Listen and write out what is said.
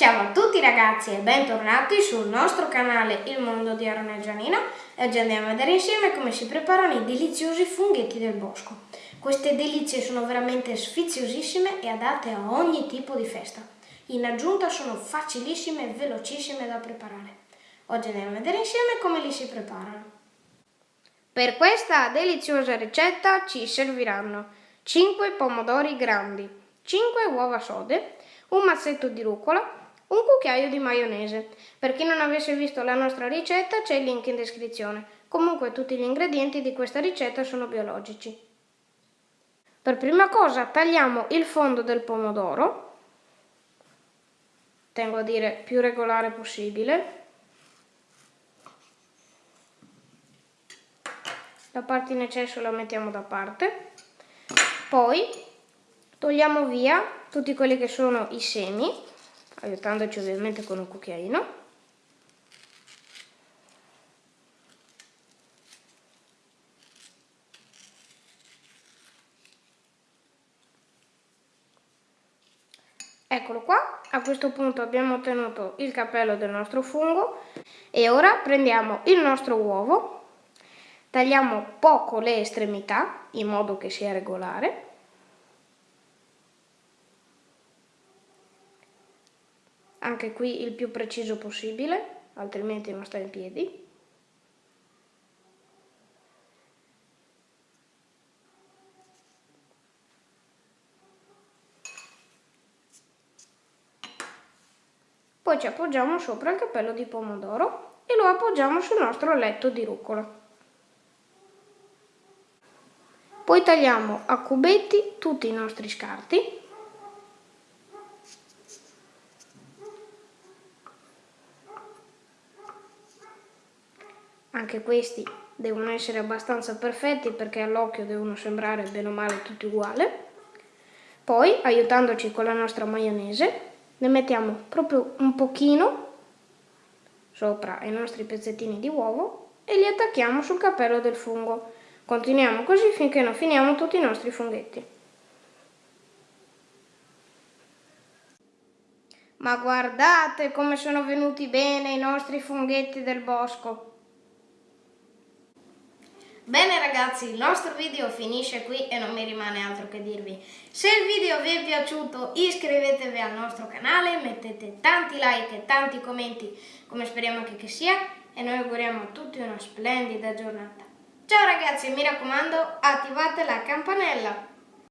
Ciao a tutti ragazzi e bentornati sul nostro canale Il Mondo di Aaron e Gianino e oggi andiamo a vedere insieme come si preparano i deliziosi funghetti del bosco. Queste delizie sono veramente sfiziosissime e adatte a ogni tipo di festa. In aggiunta sono facilissime e velocissime da preparare. Oggi andiamo a vedere insieme come li si preparano. Per questa deliziosa ricetta ci serviranno 5 pomodori grandi, 5 uova sode, un mazzetto di rucola, un cucchiaio di maionese. Per chi non avesse visto la nostra ricetta c'è il link in descrizione. Comunque tutti gli ingredienti di questa ricetta sono biologici. Per prima cosa tagliamo il fondo del pomodoro, tengo a dire più regolare possibile. La parte in eccesso la mettiamo da parte. Poi togliamo via tutti quelli che sono i semi aiutandoci ovviamente con un cucchiaino. Eccolo qua, a questo punto abbiamo ottenuto il capello del nostro fungo e ora prendiamo il nostro uovo, tagliamo poco le estremità in modo che sia regolare anche qui il più preciso possibile, altrimenti non sta in piedi. Poi ci appoggiamo sopra il cappello di pomodoro e lo appoggiamo sul nostro letto di rucola. Poi tagliamo a cubetti tutti i nostri scarti anche questi devono essere abbastanza perfetti perché all'occhio devono sembrare bene o male tutti uguali. Poi, aiutandoci con la nostra maionese, ne mettiamo proprio un pochino sopra i nostri pezzettini di uovo e li attacchiamo sul cappello del fungo. Continuiamo così finché non finiamo tutti i nostri funghetti. Ma guardate come sono venuti bene i nostri funghetti del bosco! Bene ragazzi, il nostro video finisce qui e non mi rimane altro che dirvi. Se il video vi è piaciuto iscrivetevi al nostro canale, mettete tanti like e tanti commenti come speriamo che, che sia e noi auguriamo a tutti una splendida giornata. Ciao ragazzi, mi raccomando attivate la campanella.